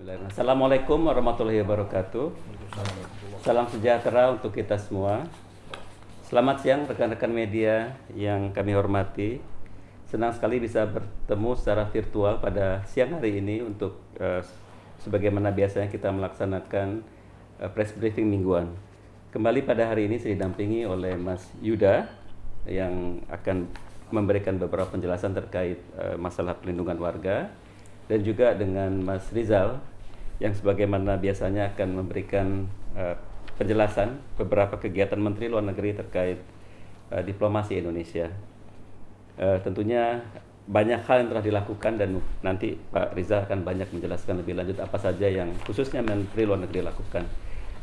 Assalamualaikum warahmatullahi wabarakatuh. Salam sejahtera untuk kita semua. Selamat siang rekan-rekan media yang kami hormati. Senang sekali bisa bertemu secara virtual pada siang hari ini untuk uh, sebagaimana biasanya kita melaksanakan uh, press briefing mingguan. Kembali pada hari ini saya didampingi oleh Mas Yuda yang akan memberikan beberapa penjelasan terkait uh, masalah pelindungan warga dan juga dengan Mas Rizal yang sebagaimana biasanya akan memberikan uh, penjelasan beberapa kegiatan Menteri Luar Negeri terkait uh, diplomasi Indonesia. Uh, tentunya banyak hal yang telah dilakukan dan nanti Pak Rizal akan banyak menjelaskan lebih lanjut apa saja yang khususnya Menteri Luar Negeri lakukan.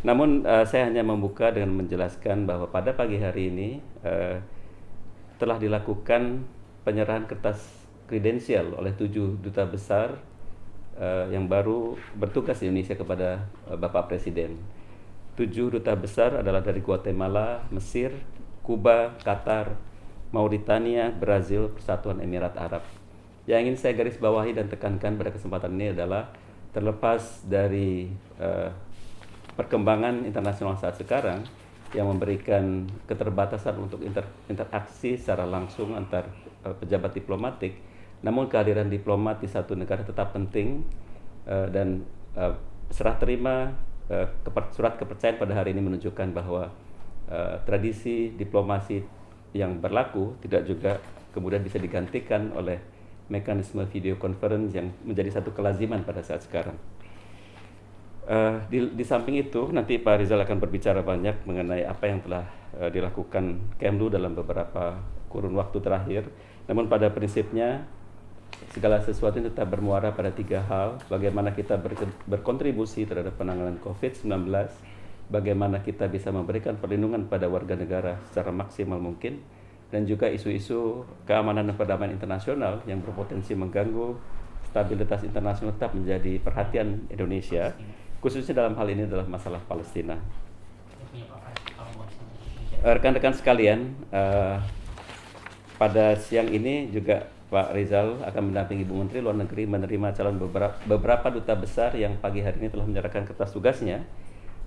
Namun uh, saya hanya membuka dengan menjelaskan bahwa pada pagi hari ini uh, telah dilakukan penyerahan kertas kredensial oleh tujuh duta besar uh, yang baru bertugas di Indonesia kepada uh, Bapak Presiden. Tujuh duta besar adalah dari Guatemala, Mesir, Kuba, Qatar, Mauritania, Brazil, Persatuan Emirat Arab. Yang ingin saya garis bawahi dan tekankan pada kesempatan ini adalah terlepas dari uh, perkembangan internasional saat sekarang, yang memberikan keterbatasan untuk inter, interaksi secara langsung antar uh, pejabat diplomatik. Namun kehadiran diplomat di satu negara tetap penting uh, dan uh, serah terima uh, surat kepercayaan pada hari ini menunjukkan bahwa uh, tradisi diplomasi yang berlaku tidak juga kemudian bisa digantikan oleh mekanisme video conference yang menjadi satu kelaziman pada saat sekarang. Uh, di, di samping itu nanti Pak Rizal akan berbicara banyak mengenai apa yang telah uh, dilakukan Kemlu dalam beberapa kurun waktu terakhir. Namun pada prinsipnya segala sesuatu tetap bermuara pada tiga hal: bagaimana kita ber, berkontribusi terhadap penanganan COVID-19, bagaimana kita bisa memberikan perlindungan pada warga negara secara maksimal mungkin, dan juga isu-isu keamanan dan perdamaian internasional yang berpotensi mengganggu stabilitas internasional tetap menjadi perhatian Indonesia. Khususnya dalam hal ini adalah masalah Palestina. Rekan-rekan sekalian, uh, pada siang ini juga Pak Rizal akan mendampingi Ibu Menteri Luar Negeri menerima calon beberapa, beberapa duta besar yang pagi hari ini telah menyerahkan kertas tugasnya.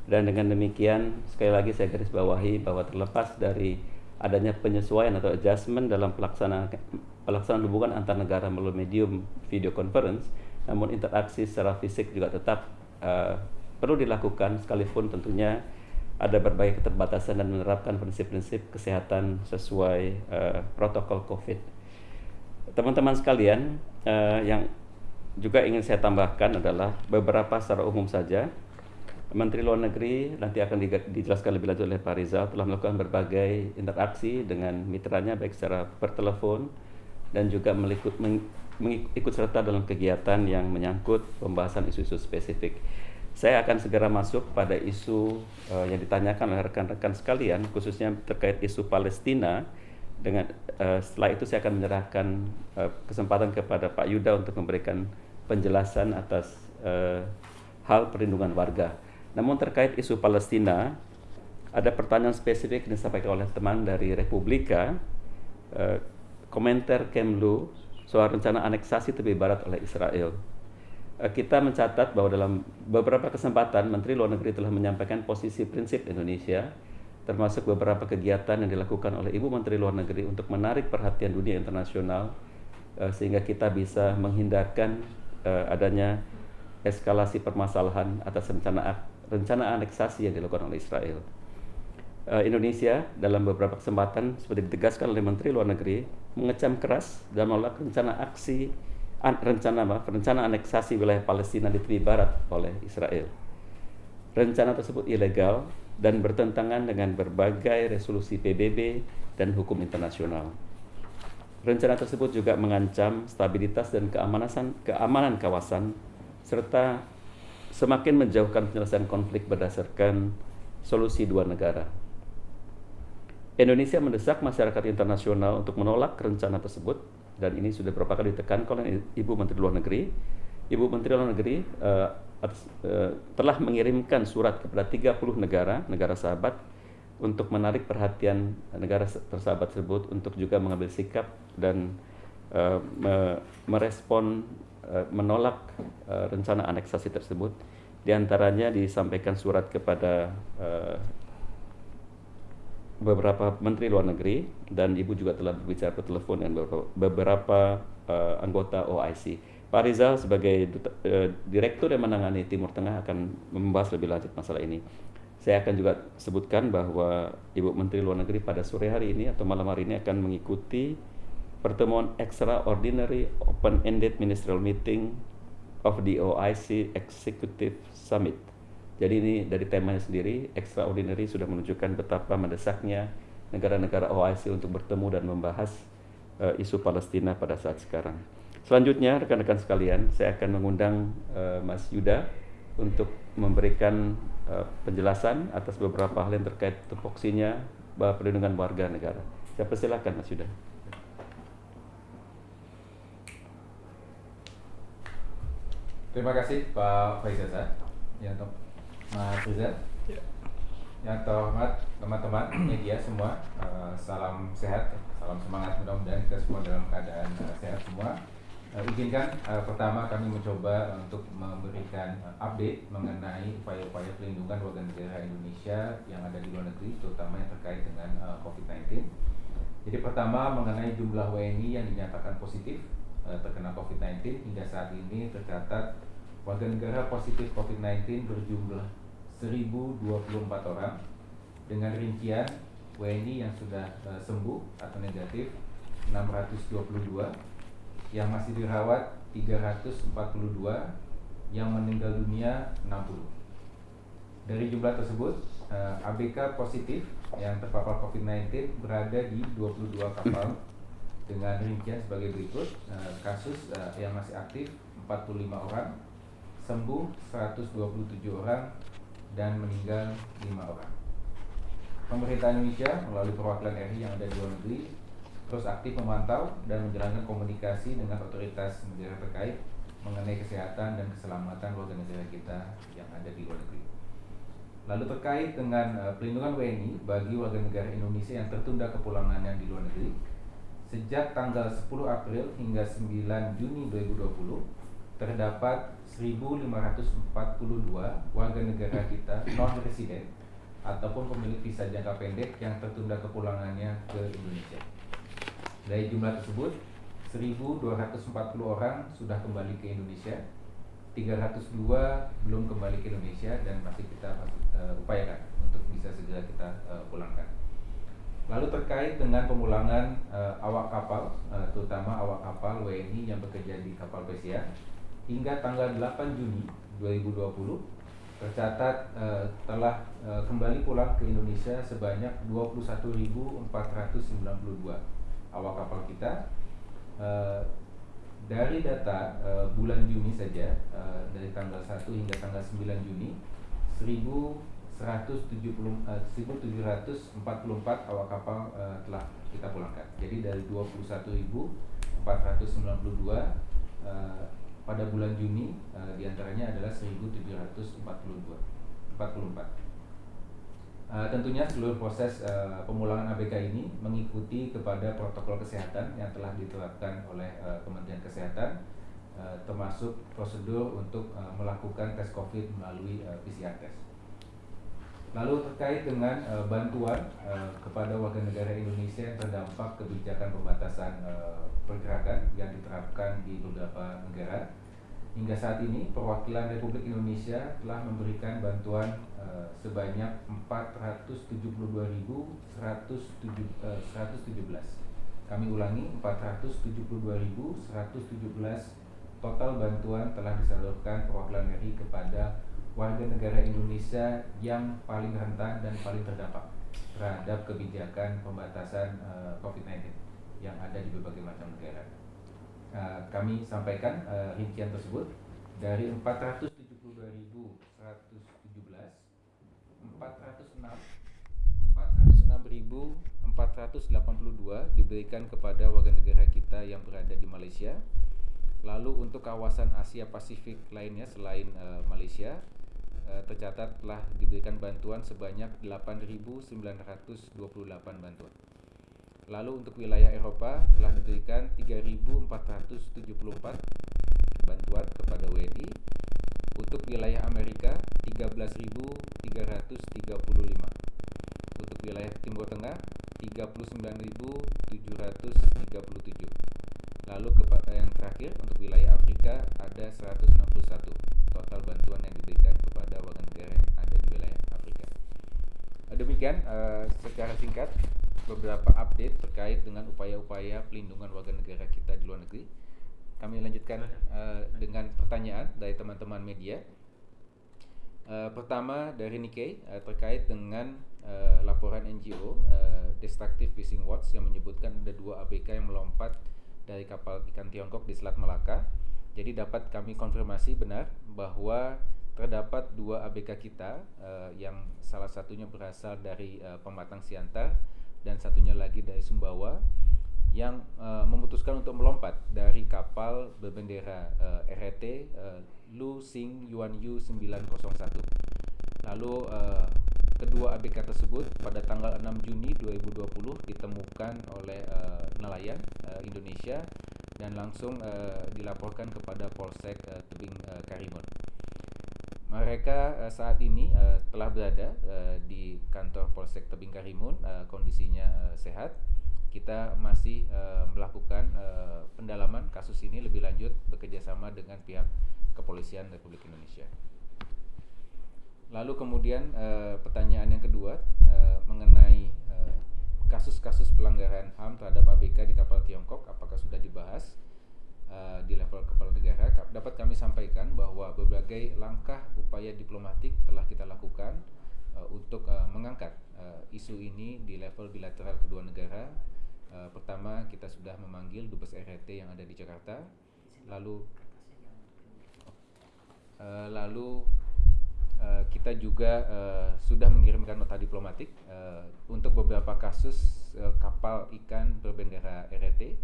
Dan dengan demikian, sekali lagi saya garis bawahi bahwa terlepas dari adanya penyesuaian atau adjustment dalam pelaksanaan pelaksanaan hubungan antar negara melalui medium video conference, namun interaksi secara fisik juga tetap uh, perlu dilakukan sekalipun tentunya ada berbagai keterbatasan dan menerapkan prinsip-prinsip kesehatan sesuai uh, protokol COVID. Teman-teman sekalian, uh, yang juga ingin saya tambahkan adalah beberapa secara umum saja. Menteri Luar Negeri nanti akan dijelaskan lebih lanjut oleh Pak Rizal telah melakukan berbagai interaksi dengan mitranya baik secara pertelepon dan juga melikut, mengikut serta dalam kegiatan yang menyangkut pembahasan isu-isu spesifik. Saya akan segera masuk pada isu uh, yang ditanyakan oleh rekan-rekan sekalian, khususnya terkait isu Palestina. Dengan uh, setelah itu saya akan menyerahkan uh, kesempatan kepada Pak Yuda untuk memberikan penjelasan atas uh, hal perlindungan warga. Namun terkait isu Palestina, ada pertanyaan spesifik yang disampaikan oleh teman dari Republika. Uh, komentar Kemlu soal rencana aneksasi tepi barat oleh Israel. Eh, kita mencatat bahwa dalam beberapa kesempatan Menteri Luar Negeri telah menyampaikan posisi prinsip Indonesia termasuk beberapa kegiatan yang dilakukan oleh Ibu Menteri Luar Negeri untuk menarik perhatian dunia internasional eh, sehingga kita bisa menghindarkan eh, adanya eskalasi permasalahan atas rencana rencana aneksasi yang dilakukan oleh Israel. Indonesia dalam beberapa kesempatan seperti ditegaskan oleh Menteri Luar Negeri mengecam keras dan menolak rencana aksi an, rencana apa? rencana aneksasi wilayah Palestina di tepi barat oleh Israel. Rencana tersebut ilegal dan bertentangan dengan berbagai resolusi PBB dan hukum internasional. Rencana tersebut juga mengancam stabilitas dan keamanan keamanan kawasan serta semakin menjauhkan penyelesaian konflik berdasarkan solusi dua negara. Indonesia mendesak masyarakat internasional untuk menolak rencana tersebut dan ini sudah beberapa kali ditekankan oleh Ibu Menteri Luar Negeri. Ibu Menteri Luar Negeri uh, telah mengirimkan surat kepada 30 negara, negara sahabat untuk menarik perhatian negara tersahabat tersebut untuk juga mengambil sikap dan uh, me merespon uh, menolak uh, rencana aneksasi tersebut. Di antaranya disampaikan surat kepada uh, beberapa menteri luar negeri dan ibu juga telah berbicara telepon dengan beberapa, beberapa uh, anggota OIC. Pak Rizal sebagai uh, direktur yang menangani Timur Tengah akan membahas lebih lanjut masalah ini. Saya akan juga sebutkan bahwa Ibu Menteri Luar Negeri pada sore hari ini atau malam hari ini akan mengikuti pertemuan extraordinary open-ended ministerial meeting of the OIC Executive Summit. Jadi ini dari temanya sendiri, extraordinary sudah menunjukkan betapa mendesaknya negara-negara OIC untuk bertemu dan membahas uh, isu Palestina pada saat sekarang. Selanjutnya, rekan-rekan sekalian, saya akan mengundang uh, Mas Yuda untuk memberikan uh, penjelasan atas beberapa hal yang terkait tupoksinya bahwa perlindungan warga negara. Saya persilakan Mas Yuda. Terima kasih Pak Faizal ya untuk Mas. Ya. Yang terhormat teman-teman media semua, uh, salam sehat, salam semangat mudah-mudahan kita semua dalam keadaan uh, sehat semua. Uh, izinkan uh, pertama kami mencoba untuk memberikan uh, update mengenai upaya-upaya pelindungan warga negara Indonesia yang ada di luar negeri, terutama yang terkait dengan uh, COVID-19. Jadi pertama mengenai jumlah WNI yang dinyatakan positif uh, terkena COVID-19 hingga saat ini tercatat warga negara positif COVID-19 berjumlah 1024 orang dengan rincian WNI yang sudah uh, sembuh atau negatif 622 yang masih dirawat 342, yang meninggal dunia 60. Dari jumlah tersebut, eh, ABK positif yang terpapar COVID-19 berada di 22 kapal dengan rincian sebagai berikut. Eh, kasus eh, yang masih aktif 45 orang, sembuh 127 orang, dan meninggal 5 orang. Pemerintah Indonesia melalui perwakilan RI yang ada di luar negeri terus aktif memantau dan menjalankan komunikasi dengan otoritas negara terkait mengenai kesehatan dan keselamatan warga negara kita yang ada di luar negeri. Lalu terkait dengan uh, pelindungan WNI bagi warga negara Indonesia yang tertunda kepulangannya di luar negeri, sejak tanggal 10 April hingga 9 Juni 2020 terdapat 1.542 warga negara kita non resident ataupun pemilik visa jangka pendek yang tertunda kepulangannya ke Indonesia. Dari jumlah tersebut, 1.240 orang sudah kembali ke Indonesia, 302 belum kembali ke Indonesia dan masih kita uh, upayakan untuk bisa segera kita uh, pulangkan. Lalu terkait dengan pemulangan uh, awak kapal, uh, terutama awak kapal WNI yang bekerja di kapal pesiar, hingga tanggal 8 Juni 2020 tercatat uh, telah uh, kembali pulang ke Indonesia sebanyak 21.492 awak kapal kita uh, dari data uh, bulan Juni saja uh, dari tanggal 1 hingga tanggal 9 Juni 1170 uh, 1744 awak kapal uh, telah kita pulangkan. Jadi dari 21.492 uh, pada bulan Juni uh, di antaranya adalah 1742 44 Uh, tentunya seluruh proses uh, pemulangan ABK ini mengikuti kepada protokol kesehatan yang telah diterapkan oleh uh, Kementerian Kesehatan, termasuk prosedur untuk melakukan tes COVID melalui PCR test. Lalu terkait dengan bantuan kepada warga negara Indonesia yang terdampak kebijakan pembatasan pergerakan yang diterapkan di beberapa negara, hingga saat ini perwakilan Republik Indonesia telah memberikan bantuan Eh, sebanyak 472.117. Eh, Kami ulangi 472.117 total bantuan telah disalurkan perwakilan RI kepada warga negara Indonesia yang paling rentan dan paling terdampak terhadap kebijakan pembatasan uh, eh, COVID-19 yang ada di berbagai macam negara. Uh, kami sampaikan uh, rincian tersebut dari 472.117 406.482 diberikan kepada warga negara kita yang berada di Malaysia. Lalu untuk kawasan Asia Pasifik lainnya selain uh, Malaysia uh, tercatat telah diberikan bantuan sebanyak 8.928 bantuan. Lalu untuk wilayah Eropa telah diberikan 3.474 bantuan kepada WNI untuk wilayah Amerika 13.335 untuk wilayah Timur Tengah 39.737 lalu yang terakhir untuk wilayah Afrika ada 161 total bantuan yang diberikan kepada warga negara yang ada di wilayah Afrika. Demikian uh, secara singkat beberapa update terkait dengan upaya-upaya pelindungan warga negara kita di luar negeri. Kami lanjutkan uh, dengan pertanyaan dari teman-teman media. Uh, pertama dari Nikkei uh, terkait dengan uh, laporan NGO uh, Destructive Fishing Watch yang menyebutkan ada dua ABK yang melompat dari kapal ikan Tiongkok di Selat Malaka. Jadi dapat kami konfirmasi benar bahwa terdapat dua ABK kita uh, yang salah satunya berasal dari uh, Pematang Siantar dan satunya lagi dari Sumbawa yang uh, memutuskan untuk melompat dari kapal berbendera uh, RRT uh, Lu Sing Yuan Yu 901. Lalu uh, kedua ABK tersebut pada tanggal 6 Juni 2020 ditemukan oleh uh, nelayan uh, Indonesia dan langsung uh, dilaporkan kepada Polsek uh, Tebing uh, Karimun. Mereka uh, saat ini uh, telah berada uh, di kantor Polsek Tebing Karimun, uh, kondisinya uh, sehat. Kita masih uh, melakukan uh, pendalaman kasus ini lebih lanjut bekerjasama dengan pihak kepolisian Republik Indonesia. Lalu kemudian uh, pertanyaan yang kedua uh, mengenai kasus-kasus pelanggaran HAM terhadap ABK di kapal Tiongkok, apakah sudah dibahas? uh, di level kepala negara dapat kami sampaikan bahwa berbagai langkah upaya diplomatik telah kita lakukan uh, untuk uh, mengangkat uh, isu ini di level bilateral kedua negara. Uh, pertama kita sudah memanggil dubes RRT yang ada di Jakarta, lalu uh, lalu uh, kita juga uh, sudah mengirimkan nota diplomatik uh, untuk beberapa kasus uh, kapal ikan berbendera RRT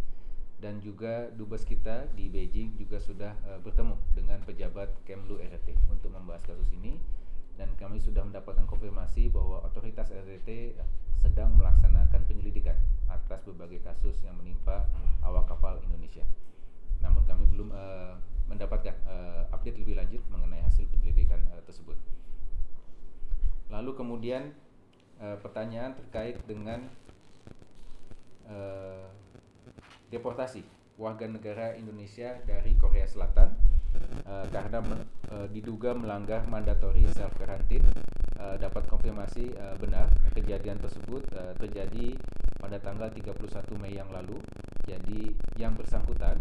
dan juga dubes kita di Beijing juga sudah uh, bertemu dengan pejabat Kemlu RT untuk membahas kasus ini dan kami sudah mendapatkan konfirmasi bahwa otoritas RT sedang melaksanakan penyelidikan atas berbagai kasus yang menimpa awak kapal Indonesia. Namun kami belum uh, mendapatkan uh, update lebih lanjut mengenai hasil penyelidikan uh, tersebut. Lalu kemudian uh, pertanyaan terkait dengan uh, deportasi warga negara Indonesia dari Korea Selatan uh, karena uh, diduga melanggar mandatory self quarantine uh, dapat konfirmasi uh, benar kejadian tersebut uh, terjadi pada tanggal 31 Mei yang lalu. Jadi yang bersangkutan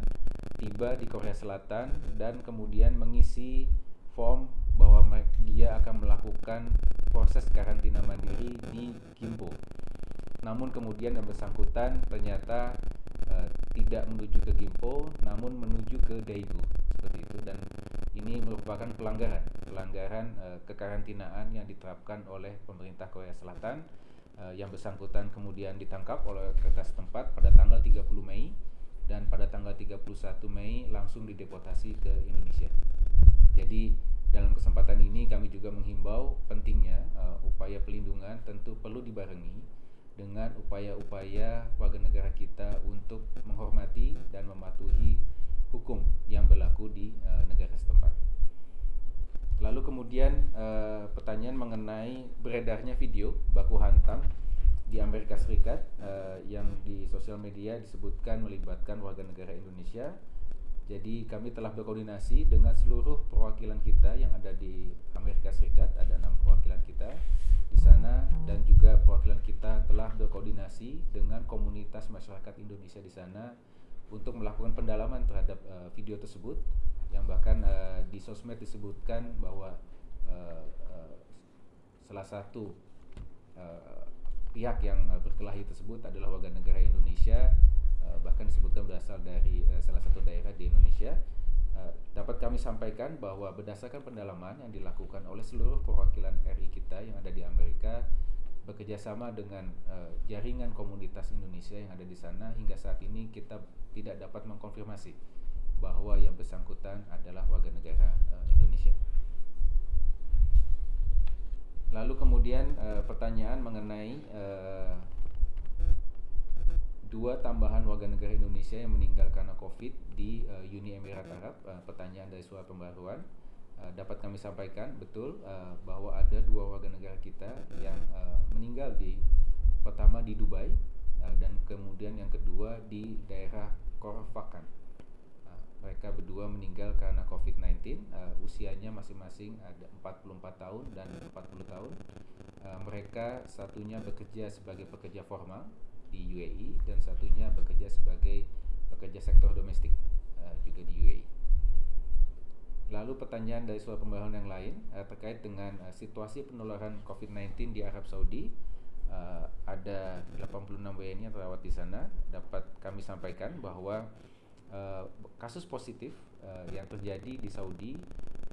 tiba di Korea Selatan dan kemudian mengisi form bahwa dia akan melakukan proses karantina mandiri di Gimpo namun kemudian yang bersangkutan ternyata uh, tidak menuju ke Gimpo namun menuju ke Daegu. Seperti itu. Dan ini merupakan pelanggaran pelanggaran uh, kekarantinaan yang diterapkan oleh pemerintah Korea Selatan uh, yang bersangkutan kemudian ditangkap oleh kertas tempat pada tanggal 30 Mei dan pada tanggal 31 Mei langsung dideportasi ke Indonesia. Jadi dalam kesempatan ini kami juga menghimbau pentingnya uh, upaya pelindungan tentu perlu dibarengi dengan upaya-upaya warga negara kita untuk menghormati dan mematuhi hukum yang berlaku di uh, negara setempat. Lalu kemudian uh, pertanyaan mengenai beredarnya video baku hantam di Amerika Serikat uh, yang di sosial media disebutkan melibatkan warga negara Indonesia. Jadi kami telah berkoordinasi dengan seluruh perwakilan kita yang ada di Amerika Serikat, ada enam perwakilan kita di sana dan juga perwakilan kita telah berkoordinasi dengan komunitas masyarakat Indonesia di sana untuk melakukan pendalaman terhadap uh, video tersebut. Yang bahkan uh, di sosmed disebutkan bahwa uh, uh, salah satu uh, pihak yang uh, berkelahi tersebut adalah warga negara Indonesia uh, bahkan disebutkan berasal dari uh, salah satu daerah di Indonesia. Dapat kami sampaikan bahwa berdasarkan pendalaman yang dilakukan oleh seluruh perwakilan RI kita yang ada di Amerika bekerjasama dengan uh, jaringan komunitas Indonesia yang ada di sana hingga saat ini kita tidak dapat mengkonfirmasi bahwa yang bersangkutan adalah warga negara uh, Indonesia. Lalu kemudian uh, pertanyaan mengenai uh, dua tambahan warga negara Indonesia yang meninggal karena COVID di uh, Uni Emirat Arab. Uh, pertanyaan dari surat pembaruan uh, dapat kami sampaikan betul uh, bahwa ada dua warga negara kita yang uh, meninggal di pertama di Dubai uh, dan kemudian yang kedua di daerah Korfakan. Mereka berdua meninggal karena COVID-19. Uh, usianya masing-masing ada 44 tahun dan 40 tahun. Uh, mereka satunya bekerja sebagai pekerja formal di UAE dan satunya bekerja sebagai pekerja sektor domestik uh, juga di UAE. Lalu pertanyaan dari suara pembahasan yang lain uh, terkait dengan uh, situasi penularan COVID-19 di Arab Saudi. Uh, ada 86 WNI yang terawat di sana. Dapat kami sampaikan bahwa uh, kasus positif uh, yang terjadi di Saudi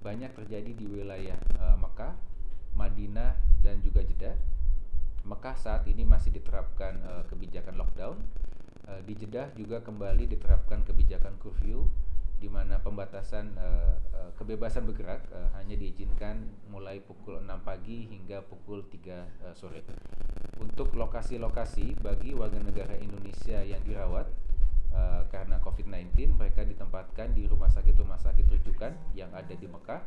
banyak terjadi di wilayah uh, Mekah, Madinah dan juga Jeddah Mekah saat ini masih diterapkan uh, kebijakan lockdown. Uh, di Jeddah juga kembali diterapkan kebijakan curfew di mana pembatasan uh, uh, kebebasan bergerak uh, hanya diizinkan mulai pukul 6 pagi hingga pukul 3 uh, sore. Untuk lokasi-lokasi bagi warga negara Indonesia yang dirawat uh, karena COVID-19 mereka ditempatkan di rumah sakit-rumah sakit rujukan yang ada di Mekah,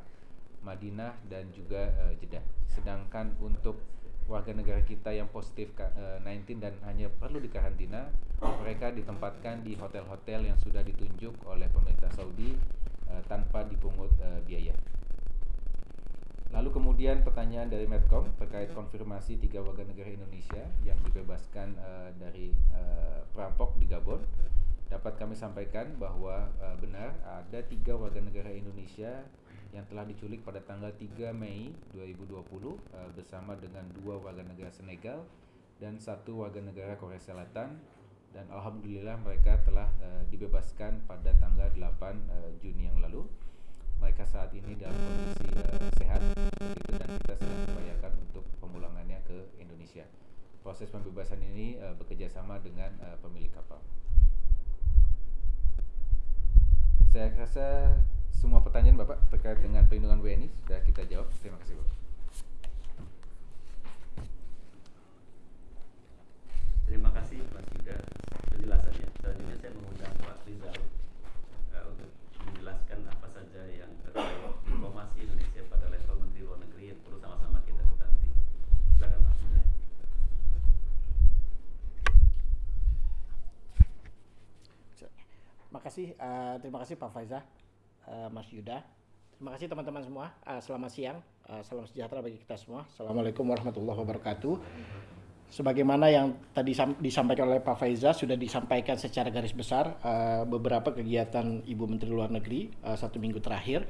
Madinah dan juga uh, Jeddah. Sedangkan untuk warga negara kita yang positif COVID-19 eh, dan hanya perlu dikarantina, mereka ditempatkan di hotel-hotel yang sudah ditunjuk oleh pemerintah Saudi uh, tanpa dipungut uh, biaya. Lalu kemudian pertanyaan dari Medcom terkait konfirmasi tiga warga negara Indonesia yang dibebaskan uh, dari uh, perampok di Gabon. Dapat kami sampaikan bahwa uh, benar ada tiga warga negara Indonesia yang telah diculik pada tanggal 3 Mei 2020 uh, eh, bersama dengan dua warga negara Senegal dan satu warga negara Korea Selatan dan alhamdulillah mereka telah uh, dibebaskan pada tanggal 8 uh, eh, Juni yang lalu. Mereka saat ini dalam kondisi uh, sehat begitu dan kita sedang membayarkan untuk pemulangannya ke Indonesia. Proses pembebasan ini uh, bekerjasama dengan uh, pemilik kapal. Saya rasa semua pertanyaan Bapak terkait dengan perlindungan WNI sudah kita jawab. Terima kasih Bapak. Terima kasih Mas Yuda penjelasannya. Selanjutnya saya mengundang Pak Rizal uh, untuk menjelaskan apa saja yang terkait informasi Indonesia pada level Menteri Luar Negeri yang perlu sama-sama kita ketahui. Silakan Mas. Terima kasih, uh, terima kasih Pak Faizah. Eh, Mas Yuda. Terima kasih teman-teman semua. Uh, selamat siang. Uh, salam sejahtera bagi kita semua. Assalamualaikum warahmatullahi wabarakatuh. Sebagaimana yang tadi disampaikan oleh Pak Faiza sudah disampaikan secara garis besar uh, beberapa kegiatan Ibu Menteri Luar Negeri uh, satu minggu terakhir.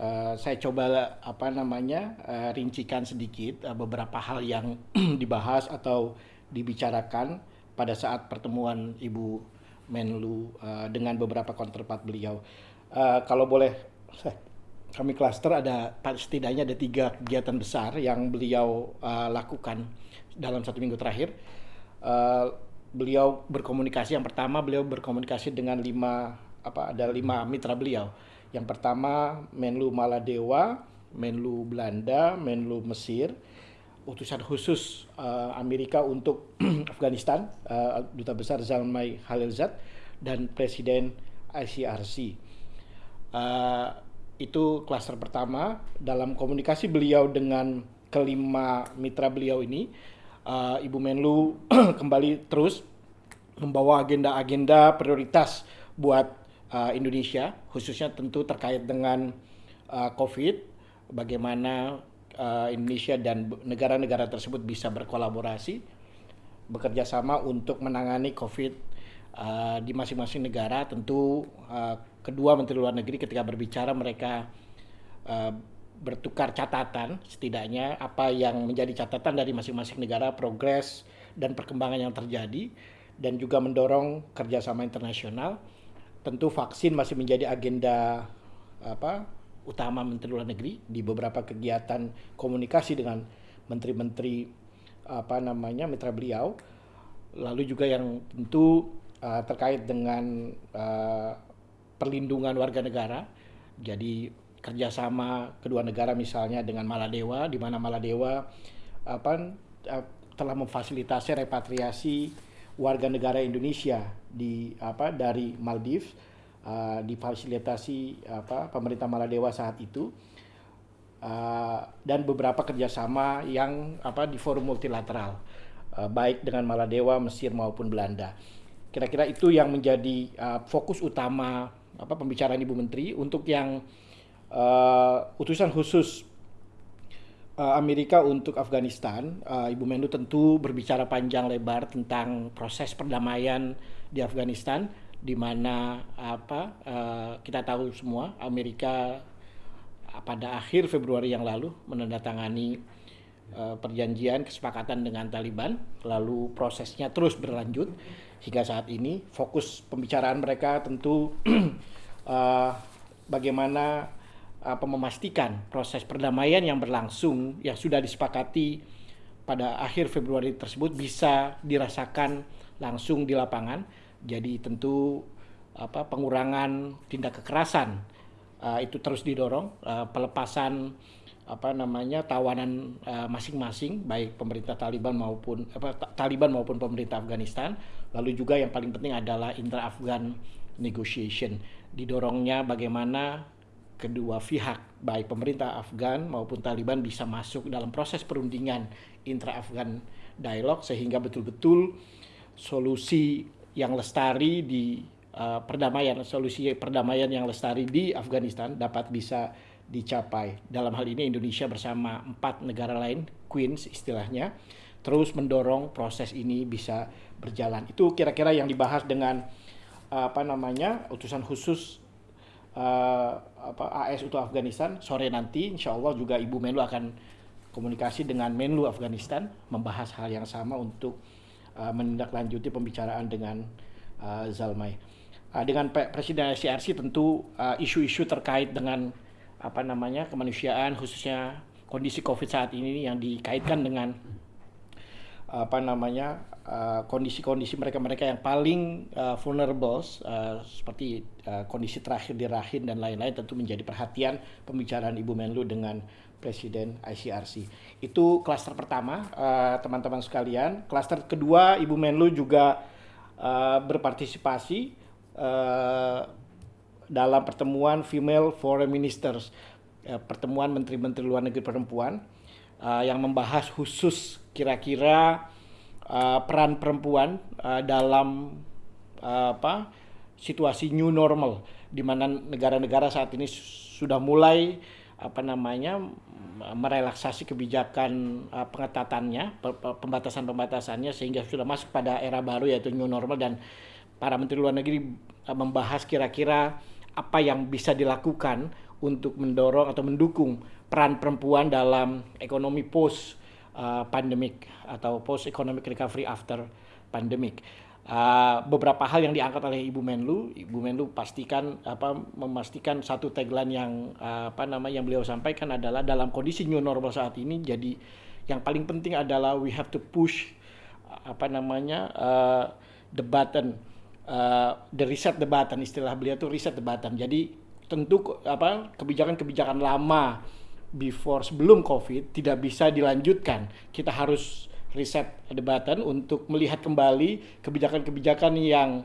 Uh, saya coba apa namanya uh, rincikan sedikit uh, beberapa hal yang dibahas atau dibicarakan pada saat pertemuan Ibu Menlu uh, dengan beberapa counterpart beliau. Uh, kalau boleh kami klaster ada setidaknya ada tiga kegiatan besar yang beliau uh, lakukan dalam satu minggu terakhir. Uh, beliau berkomunikasi yang pertama beliau berkomunikasi dengan lima apa ada lima mitra beliau. Yang pertama Menlu Maladewa, Menlu Belanda, Menlu Mesir, utusan khusus uh, Amerika untuk Afghanistan, uh, duta besar Zalmay Khalilzad dan Presiden ICRC. Uh, itu klaster pertama dalam komunikasi beliau dengan kelima mitra beliau ini. Uh, Ibu Menlu kembali terus membawa agenda-agenda prioritas buat uh, Indonesia, khususnya tentu terkait dengan uh, COVID, bagaimana uh, Indonesia dan negara-negara tersebut bisa berkolaborasi, bekerja sama untuk menangani COVID uh, di masing-masing negara. Tentu uh, kedua Menteri Luar Negeri ketika berbicara mereka uh, bertukar catatan setidaknya apa yang menjadi catatan dari masing-masing negara progres dan perkembangan yang terjadi dan juga mendorong kerjasama internasional tentu vaksin masih menjadi agenda apa utama Menteri Luar Negeri di beberapa kegiatan komunikasi dengan menteri-menteri apa namanya mitra beliau lalu juga yang tentu uh, terkait dengan uh, perlindungan warga negara. Jadi kerjasama kedua negara misalnya dengan Maladewa, di mana Maladewa apa, eh, telah memfasilitasi repatriasi warga negara Indonesia di apa dari Maldives uh, difasilitasi apa pemerintah Maladewa saat itu uh, dan beberapa kerjasama yang apa di forum multilateral uh, baik dengan Maladewa, Mesir maupun Belanda. Kira-kira itu yang menjadi uh, fokus utama apa pembicaraan Ibu Menteri untuk yang uh, utusan khusus uh, Amerika untuk Afghanistan, uh, Ibu Menlu tentu berbicara panjang lebar tentang proses perdamaian di Afghanistan, di mana apa uh, kita tahu semua Amerika pada akhir Februari yang lalu menandatangani uh, perjanjian kesepakatan dengan Taliban, lalu prosesnya terus berlanjut hingga saat ini. Fokus pembicaraan mereka tentu uh, bagaimana apa memastikan proses perdamaian yang berlangsung yang sudah disepakati pada akhir Februari tersebut bisa dirasakan langsung di lapangan. Jadi tentu apa pengurangan tindak kekerasan uh, itu terus didorong, uh, pelepasan apa namanya tawanan masing-masing uh, baik pemerintah Taliban maupun apa Taliban maupun pemerintah Afghanistan. Lalu juga yang paling penting adalah intra-Afghan negotiation. Didorongnya bagaimana kedua pihak baik pemerintah Afgan maupun Taliban bisa masuk dalam proses perundingan intra-Afgan dialog sehingga betul-betul solusi yang lestari di uh, perdamaian solusi perdamaian yang lestari di Afghanistan dapat bisa dicapai. Dalam hal ini Indonesia bersama empat negara lain, Queens istilahnya, terus mendorong proses ini bisa berjalan. Itu kira-kira yang dibahas dengan apa namanya utusan khusus uh, apa AS untuk Afghanistan sore nanti insya Allah juga Ibu Menlu akan komunikasi dengan Menlu Afghanistan membahas hal yang sama untuk uh, menindaklanjuti pembicaraan dengan uh, Zalmay. Uh, dengan Presiden ICRC tentu isu-isu uh, terkait dengan apa namanya kemanusiaan khususnya kondisi COVID saat ini yang dikaitkan dengan apa namanya Eh, kondisi-kondisi mereka-mereka yang paling uh, vulnerable uh, seperti uh, kondisi terakhir di Rahin dan lain-lain tentu menjadi perhatian pembicaraan Ibu Menlu dengan Presiden ICRC. Itu klaster pertama teman-teman uh, sekalian. Klaster kedua Ibu Menlu juga uh, berpartisipasi uh, dalam pertemuan Female Foreign Ministers, uh, pertemuan Menteri-Menteri Luar Negeri Perempuan uh, yang membahas khusus kira-kira uh, peran perempuan uh, dalam apa situasi new normal di mana negara-negara saat ini sudah mulai apa namanya merelaksasi kebijakan uh, pengetatannya pembatasan-pembatasannya sehingga sudah masuk pada era baru yaitu new normal dan para menteri luar negeri uh, membahas kira-kira apa yang bisa dilakukan untuk mendorong atau mendukung peran perempuan dalam ekonomi post uh, pandemic atau post economic recovery after pandemic. Uh, beberapa hal yang diangkat oleh Ibu Menlu, Ibu Menlu pastikan apa memastikan satu tagline yang uh, apa nama yang beliau sampaikan adalah dalam kondisi new normal saat ini jadi yang paling penting adalah we have to push apa namanya uh, the button uh, the reset the button istilah beliau itu reset the button. Jadi tentu apa kebijakan-kebijakan lama before sebelum COVID tidak bisa dilanjutkan. Kita harus reset the button untuk melihat kembali kebijakan-kebijakan yang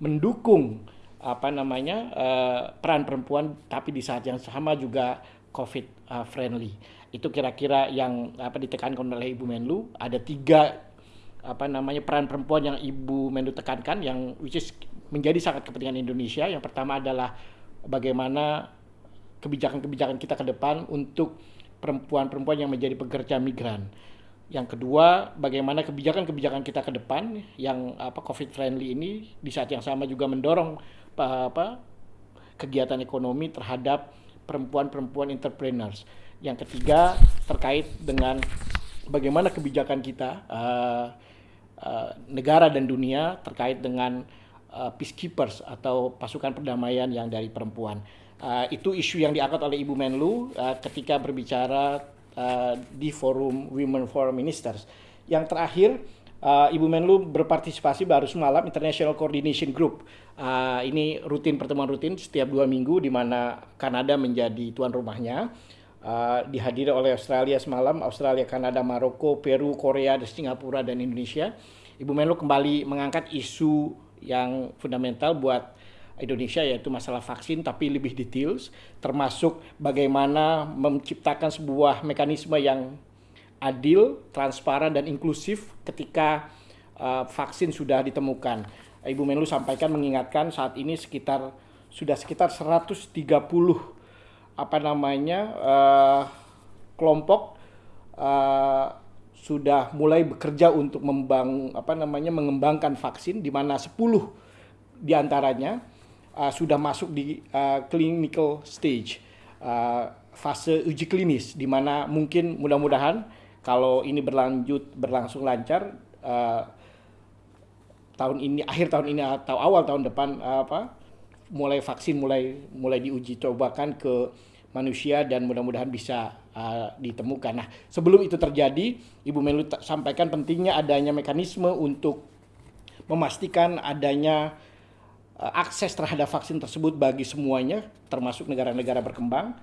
mendukung apa namanya uh, peran perempuan tapi di saat yang sama juga COVID uh, friendly. Itu kira-kira yang apa ditekankan oleh Ibu Menlu. Ada tiga apa namanya peran perempuan yang Ibu Menlu tekankan yang which is menjadi sangat kepentingan Indonesia. Yang pertama adalah bagaimana kebijakan-kebijakan kita ke depan untuk perempuan-perempuan yang menjadi pekerja migran. Yang kedua, bagaimana kebijakan-kebijakan kita ke depan yang apa COVID friendly ini di saat yang sama juga mendorong apa kegiatan ekonomi terhadap perempuan-perempuan entrepreneurs. Yang ketiga terkait dengan bagaimana kebijakan kita uh, uh, negara dan dunia terkait dengan uh, peacekeepers atau pasukan perdamaian yang dari perempuan. Uh, itu isu yang diangkat oleh Ibu Menlu uh, ketika berbicara uh, di forum Women Forum Ministers. Yang terakhir, uh, Ibu Menlu berpartisipasi baru semalam International Coordination Group. Uh, ini rutin pertemuan rutin setiap dua minggu di mana Kanada menjadi tuan rumahnya. Uh, dihadiri oleh Australia semalam, Australia, Kanada, Maroko, Peru, Korea, Singapura, dan Indonesia. Ibu Menlu kembali mengangkat isu yang fundamental buat Indonesia yaitu masalah vaksin tapi lebih details termasuk bagaimana menciptakan sebuah mekanisme yang adil, transparan dan inklusif ketika uh, vaksin sudah ditemukan. Ibu Menlu sampaikan mengingatkan saat ini sekitar sudah sekitar 130 apa namanya uh, kelompok uh, sudah mulai bekerja untuk membang apa namanya mengembangkan vaksin di mana 10 di antaranya uh, sudah masuk di uh, clinical stage uh, fase uji klinis di mana mungkin mudah-mudahan kalau ini berlanjut berlangsung lancar uh, tahun ini akhir tahun ini atau awal tahun depan uh, apa mulai vaksin mulai mulai diuji cobakan ke manusia dan mudah-mudahan bisa uh, ditemukan. Nah, sebelum itu terjadi, Ibu Menlu sampaikan pentingnya adanya mekanisme untuk memastikan adanya uh, akses terhadap vaksin tersebut bagi semuanya, termasuk negara-negara berkembang.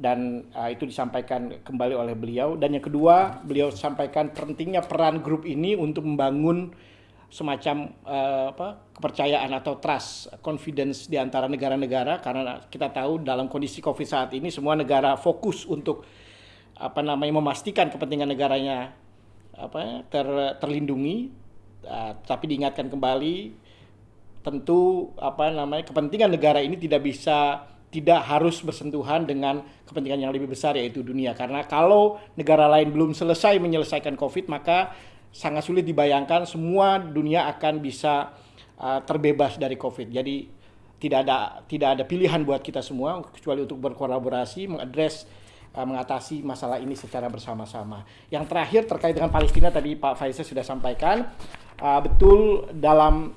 Dan uh, itu disampaikan kembali oleh beliau. Dan yang kedua, beliau sampaikan pentingnya peran grup ini untuk membangun semacam uh, apa kepercayaan atau trust confidence di antara negara-negara. Karena kita tahu dalam kondisi Covid saat ini semua negara fokus untuk apa namanya memastikan kepentingan negaranya apa ter, terlindungi. Uh, tapi diingatkan kembali tentu apa namanya kepentingan negara ini tidak bisa tidak harus bersentuhan dengan kepentingan yang lebih besar yaitu dunia. Karena kalau negara lain belum selesai menyelesaikan Covid maka sangat sulit dibayangkan semua dunia akan bisa uh, terbebas dari COVID. Jadi tidak ada tidak ada pilihan buat kita semua kecuali untuk berkolaborasi mengadres uh, mengatasi masalah ini secara bersama-sama. Yang terakhir terkait dengan Palestina tadi Pak Faisal sudah sampaikan uh, betul dalam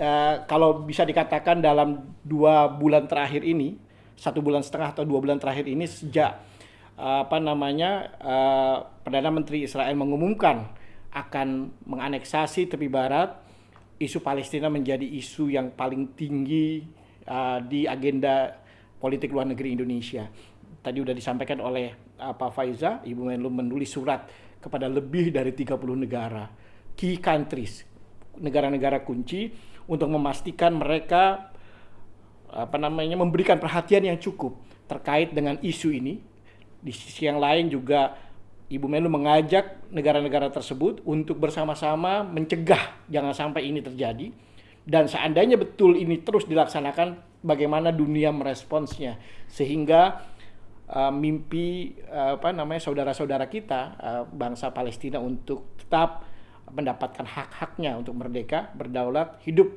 uh, kalau bisa dikatakan dalam dua bulan terakhir ini satu bulan setengah atau dua bulan terakhir ini sejak uh, apa namanya uh, perdana menteri Israel mengumumkan akan menganeksasi tepi barat, isu Palestina menjadi isu yang paling tinggi uh, di agenda politik luar negeri Indonesia. Tadi sudah disampaikan oleh uh, Pak Faiza, Ibu Menlu menulis surat kepada lebih dari 30 negara, key countries, negara-negara kunci untuk memastikan mereka apa namanya memberikan perhatian yang cukup terkait dengan isu ini. Di sisi yang lain juga Ibu Menlu mengajak negara-negara tersebut untuk bersama-sama mencegah jangan sampai ini terjadi. Dan seandainya betul ini terus dilaksanakan bagaimana dunia meresponsnya? Sehingga uh, mimpi uh, apa namanya saudara-saudara kita uh, bangsa Palestina untuk tetap mendapatkan hak-haknya untuk merdeka, berdaulat, hidup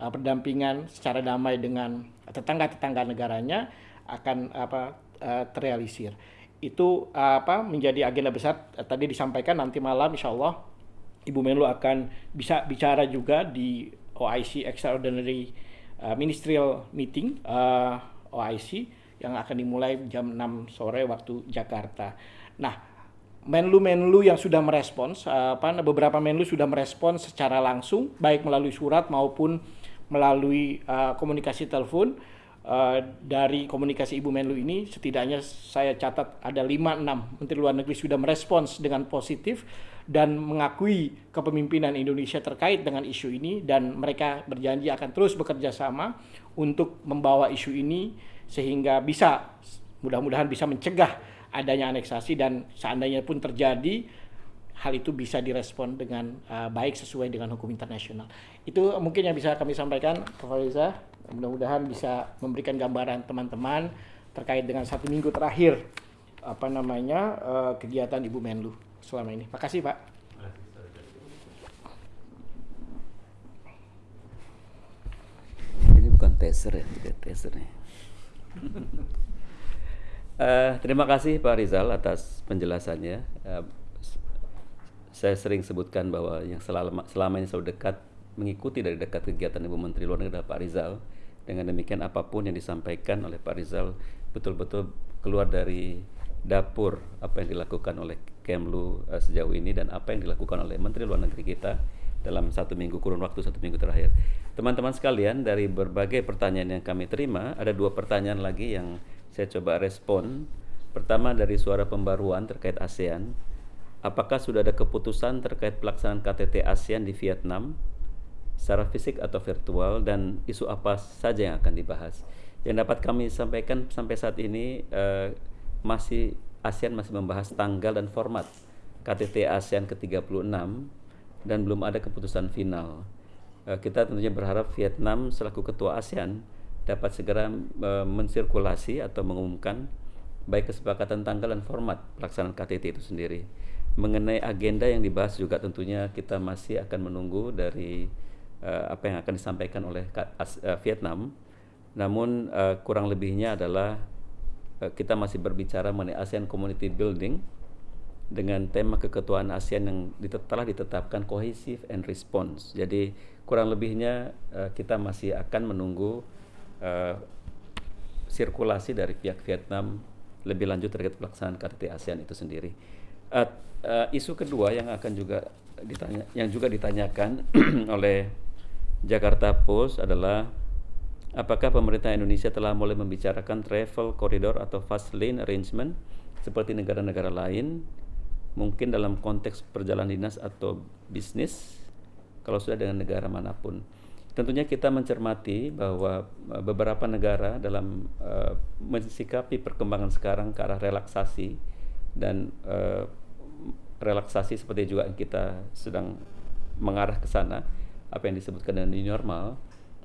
uh, berdampingan secara damai dengan tetangga-tetangga negaranya akan apa uh, terrealisir itu apa menjadi agenda besar tadi disampaikan nanti malam insya Allah Ibu Menlu akan bisa bicara juga di OIC Extraordinary uh, Ministerial Meeting uh, OIC yang akan dimulai jam 6 sore waktu Jakarta. Nah, Menlu-Menlu yang sudah merespons, uh, apa beberapa Menlu sudah merespons secara langsung baik melalui surat maupun melalui uh, komunikasi telepon uh, dari komunikasi Ibu Menlu ini setidaknya saya catat ada 5-6 Menteri Luar Negeri sudah merespons dengan positif dan mengakui kepemimpinan Indonesia terkait dengan isu ini dan mereka berjanji akan terus bekerja sama untuk membawa isu ini sehingga bisa mudah-mudahan bisa mencegah adanya aneksasi dan seandainya pun terjadi hal itu bisa direspon dengan uh, baik sesuai dengan hukum internasional. Itu mungkin yang bisa kami sampaikan, Pak Fariza. Mudah-mudahan bisa memberikan gambaran teman-teman terkait dengan satu minggu terakhir apa namanya uh, kegiatan Ibu Menlu selama ini. Makasih Pak. Ini bukan teaser ya, tidak teaser nih. uh, terima kasih Pak Rizal atas penjelasannya. Uh, saya sering sebutkan bahwa yang selama, selama ini selalu dekat mengikuti dari dekat kegiatan Ibu Menteri Luar Negeri Pak Rizal dengan demikian apa pun yang disampaikan oleh Pak Rizal betul-betul keluar dari dapur apa yang dilakukan oleh Kemlu uh, sejauh ini dan apa yang dilakukan oleh Menteri Luar Negeri kita dalam satu minggu kurun waktu satu minggu terakhir. Teman-teman sekalian dari berbagai pertanyaan yang kami terima ada dua pertanyaan lagi yang saya coba respon. Pertama dari suara pembaruan terkait ASEAN. apakah sudah ada keputusan terkait pelaksanaan KTT ASEAN di Vietnam secara fisik atau virtual dan isu apa saja yang akan dibahas. Yang dapat kami sampaikan sampai saat ini uh, masih ASEAN masih membahas tanggal dan format KTT ASEAN ke-36 dan belum ada keputusan final. Uh, kita tentunya berharap Vietnam selaku ketua ASEAN dapat segera uh, mensirkulasi atau mengumumkan baik kesepakatan tanggal dan format pelaksanaan KTT itu sendiri. Mengenai agenda yang dibahas juga tentunya kita masih akan menunggu dari uh, apa yang akan disampaikan oleh uh, Vietnam. Namun uh, kurang lebihnya adalah uh, kita masih berbicara mengenai ASEAN Community Building dengan tema keketuaan ASEAN yang telah ditetapkan cohesive and response. Jadi kurang lebihnya uh, kita masih akan menunggu uh, sirkulasi dari pihak Vietnam lebih lanjut terkait pelaksanaan KTT ASEAN itu sendiri. Uh, uh, isu kedua yang akan juga ditanya, yang juga ditanyakan oleh Jakarta Post adalah apakah pemerintah Indonesia telah mulai membicarakan travel corridor atau fast lane arrangement seperti negara-negara lain mungkin dalam konteks perjalanan dinas atau bisnis kalau sudah dengan negara mana pun. Tentunya kita mencermati bahwa eh, beberapa negara dalam uh, mensikapi perkembangan sekarang ke arah relaksasi dan uh, relaksasi seperti juga kita sedang mengarah ke sana apa yang disebutkan dengan new normal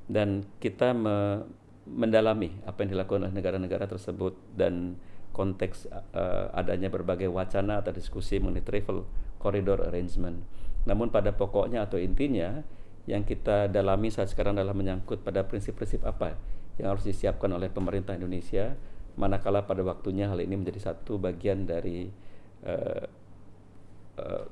dan kita me mendalami apa yang dilakukan oleh negara-negara tersebut dan konteks uh, adanya berbagai wacana atau diskusi mengenai travel corridor arrangement. Namun pada pokoknya atau intinya yang kita dalami saat sekarang adalah menyangkut pada prinsip-prinsip apa yang harus disiapkan oleh pemerintah Indonesia manakala pada waktunya hal ini menjadi satu bagian dari uh, uh,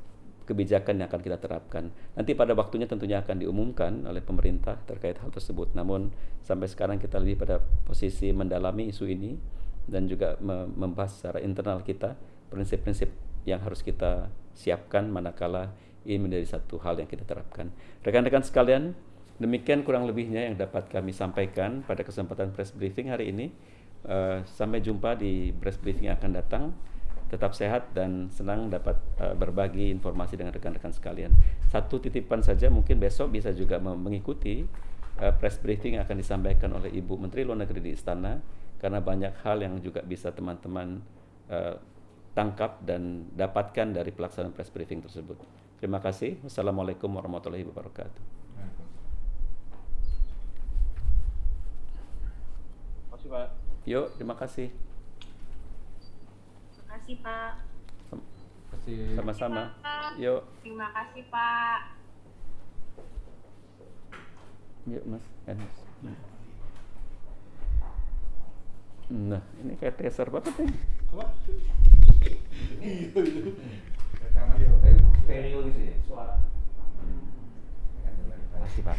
kebijakan yang akan kita terapkan. Nanti pada waktunya tentunya akan diumumkan oleh pemerintah terkait hal tersebut. Namun sampai sekarang kita lebih pada posisi mendalami isu ini dan juga membahas secara internal kita prinsip-prinsip yang harus kita siapkan manakala ini menjadi satu hal yang kita terapkan. Rekan-rekan sekalian, demikian kurang lebihnya yang dapat kami sampaikan pada kesempatan press briefing hari ini. Uh, sampai jumpa di press briefing yang akan datang tetap sehat dan senang dapat uh, berbagi informasi dengan rekan-rekan sekalian. Satu titipan saja mungkin besok bisa juga mengikuti uh, press briefing yang akan disampaikan oleh Ibu Menteri Luar Negeri di Istana karena banyak hal yang juga bisa teman-teman uh, tangkap dan dapatkan dari pelaksanaan press briefing tersebut. Terima kasih. Wassalamualaikum warahmatullahi wabarakatuh. Terima kasih Pak. Yuk, terima kasih kasih Pak. Sama-sama. Yuk. Terima kasih Pak. Yuk Mas. Nah, ini kayak teaser banget nih. Apa? Rekaman stereo gitu ya suara. Terima kasih Pak.